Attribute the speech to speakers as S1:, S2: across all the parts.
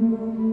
S1: Mm-hmm.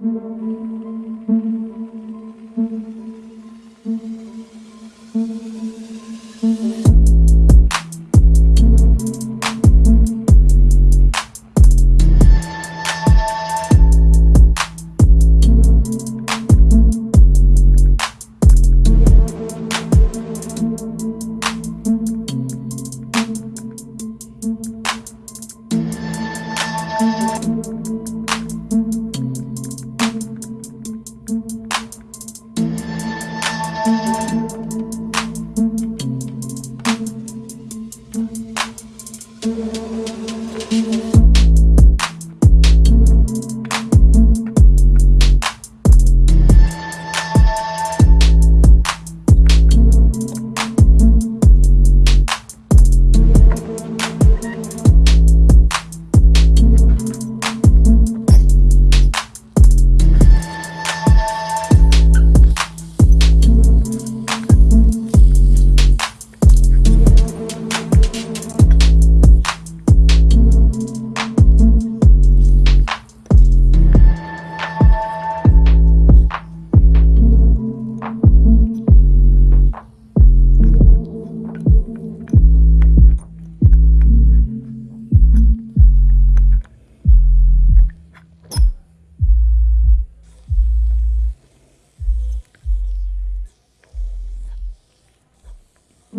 S1: Música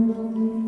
S2: Mm-hmm.